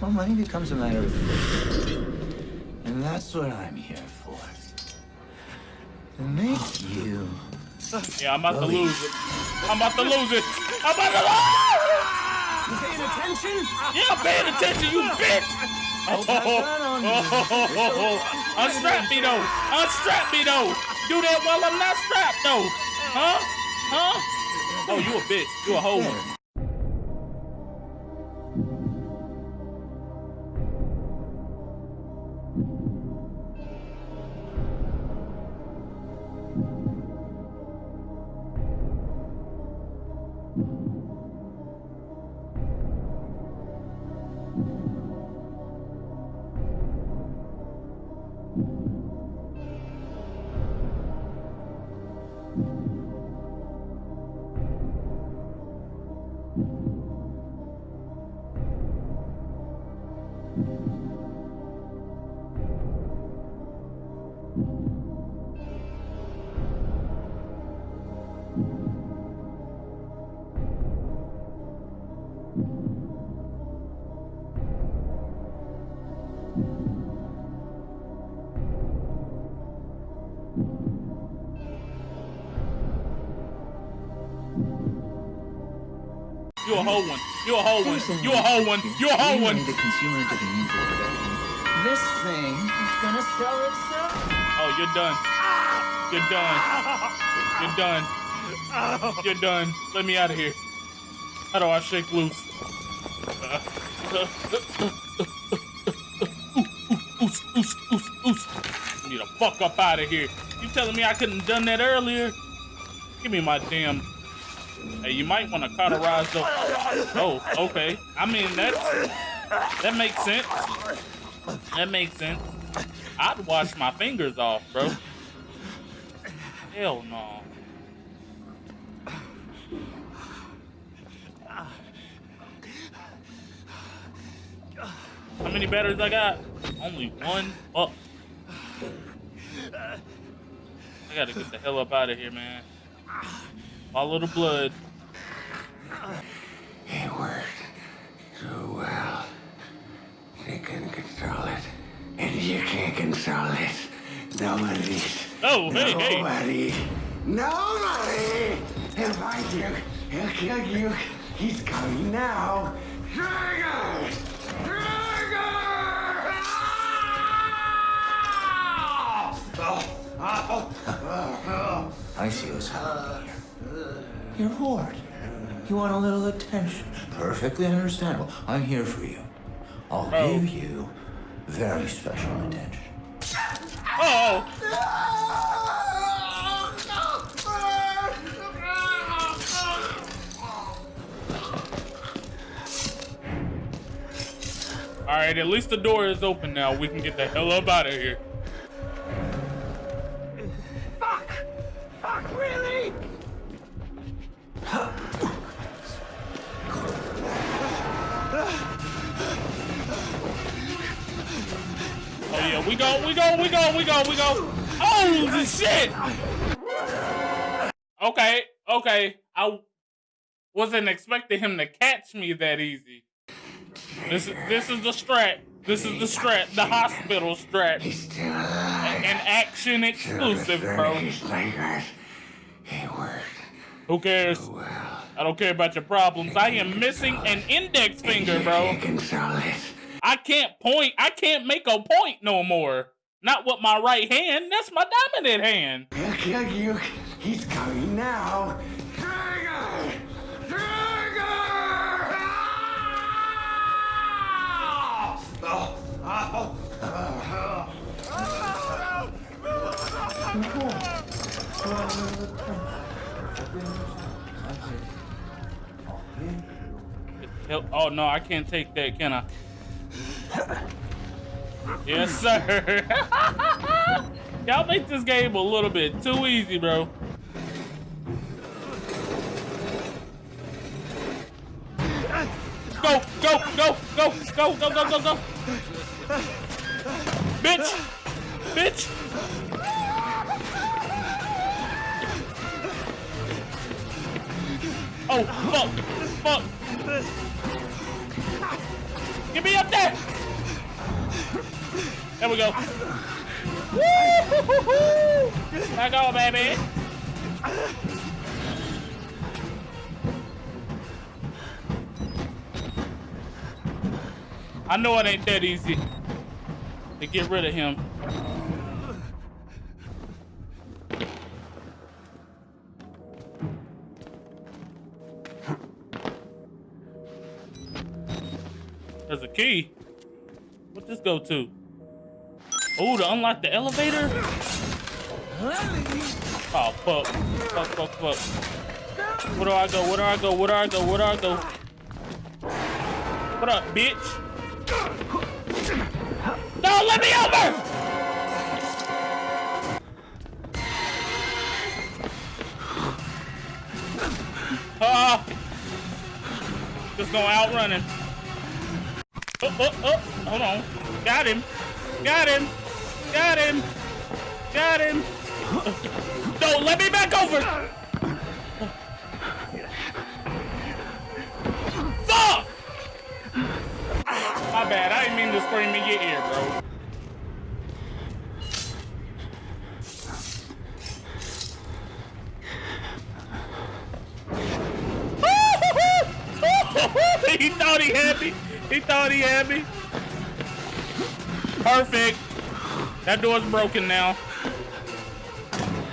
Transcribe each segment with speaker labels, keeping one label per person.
Speaker 1: well, money becomes a matter of And that's what I'm here for. To make you.
Speaker 2: Yeah, I'm about to lose it. I'm about to lose it. I'm about to lose
Speaker 3: You paying attention?
Speaker 2: Yeah, I'm paying attention, you bitch! Oh, oh, oh, oh, Unstrap me though! Unstrap me though! Do that while I'm not strapped though! Huh? Huh? Oh, you a bitch. You a hoe You a whole one. You a whole one. You a whole one. You a whole one.
Speaker 1: The consumer didn't mean for production. This thing is gonna sell itself.
Speaker 2: Oh, you're done. You're done. You're done. You're done. Let me out of here. How do I shake loose? Oos, oos, oos, oos. Need to fuck up out of here. You telling me I couldn't have done that earlier? Give me my damn Hey, you might want to cauterize the. Oh, okay. I mean, that's that makes sense. That makes sense. I'd wash my fingers off, bro. Hell no. How many batteries I got? Only one. Oh. I gotta get the hell up out of here, man. Follow the blood.
Speaker 4: It worked so well. They couldn't control it. And you can't control it. Nobody.
Speaker 2: Oh, hey, hey.
Speaker 4: Nobody. Nobody. He'll find you. He'll kill you. He's coming now. Trigger! Trigger!
Speaker 1: I see what's happening here. You're bored. You want a little attention. Perfectly understandable. I'm here for you. I'll
Speaker 2: Oh.
Speaker 1: give you very special attention.
Speaker 2: Oh, all right. At least the door is open now. We can get the hell up out of here. Oh yeah, we go, we go, we go, we go, we go. Oh shit! Okay, okay. I wasn't expecting him to catch me that easy. This is this is the strat. This is the strat. The hospital strat.
Speaker 4: He's still alive.
Speaker 2: An action exclusive, bro.
Speaker 4: His fingers. It worked
Speaker 2: Who cares?
Speaker 4: Well.
Speaker 2: I don't care about your problems. I am missing an index finger, bro.
Speaker 4: can't control it.
Speaker 2: I can't point. I can't make a point no more. Not with my right hand. That's my dominant hand.
Speaker 4: He'll kill you. He's coming now. Trigger! Trigger! Ah! Oh, oh, oh, oh.
Speaker 1: You're
Speaker 2: Oh no, I can't take that, can I? yes, sir. Y'all make this game a little bit too easy, bro. Go, go, go, go, go, go, go, go, go. Bitch! Bitch! Oh, fuck! Fuck! Get me up there! There we go. Woo! Let go, baby. I know it ain't that easy to get rid of him. There's a key. What this go to? Oh, to unlock the elevator? Oh, fuck. Fuck, fuck, fuck. Where do I go? Where do I go? Where do I go? Where do I go? What up, bitch? No, let me over! Ah! Just going out running. Oh, oh, oh, hold on. Got him. Got him. Got him. Got him. No, let me back over. Fuck! My bad. I didn't mean to scream in your ear, bro. he thought he had me. He thought he had me. Perfect. That door's broken now.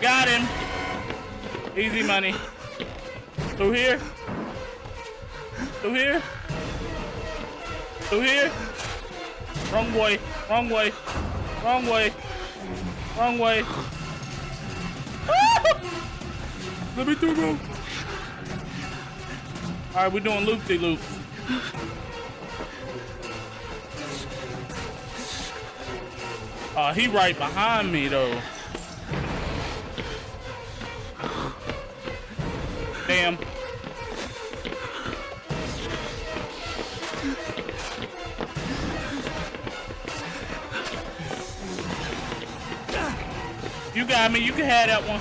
Speaker 2: Got him. Easy money. Through here. Through here. Through here. Wrong way. Wrong way. Wrong way. Wrong way. Let me through, bro. All right, we're doing loop-de-loops. Uh, he right behind me though. Damn. You got me. You can have that one.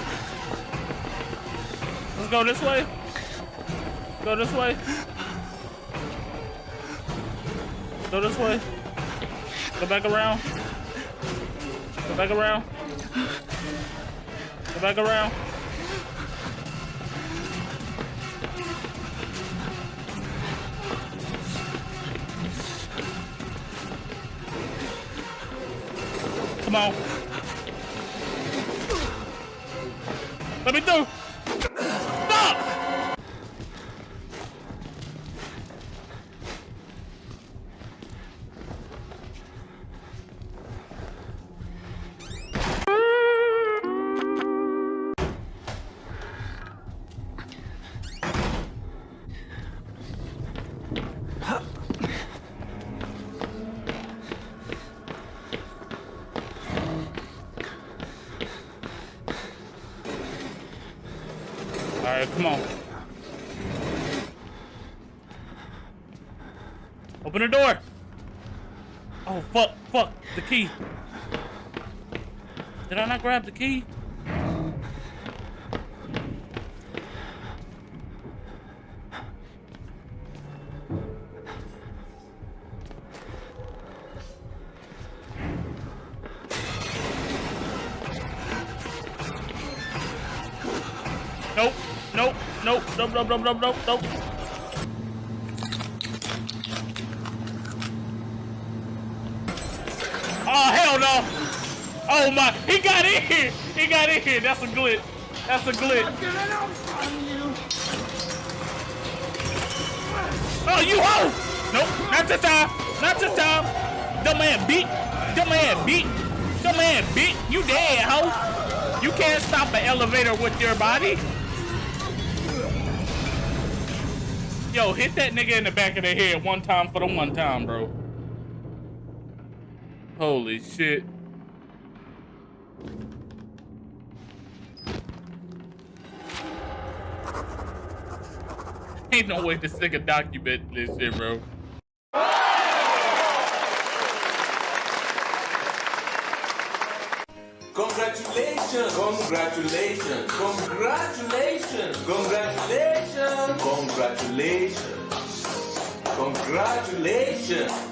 Speaker 2: Let's go this way. Go this way. Go this way. Go back around. Back around. Go back around. Come on. Let me through. Come on. Open the door. Oh, fuck, fuck, the key. Did I not grab the key? Nope, nope, nope, nope, nope, nope, nope, nope, nope. Oh, hell no. Oh my, he got in here. He got in here. That's a glitch. That's a glitch. Oh, you hoe. Nope, not this time. Not this time. Dumb man beat. Dumb man beat. Dumb man beat. You dead, hoe. You can't stop an elevator with your body. Yo, hit that nigga in the back of the head one time for the one time, bro. Holy shit. Ain't no way to this nigga document this shit, bro.
Speaker 5: Congratulations! Congratulations! Congratulations! Congratulations! Congratulations! Congratulations.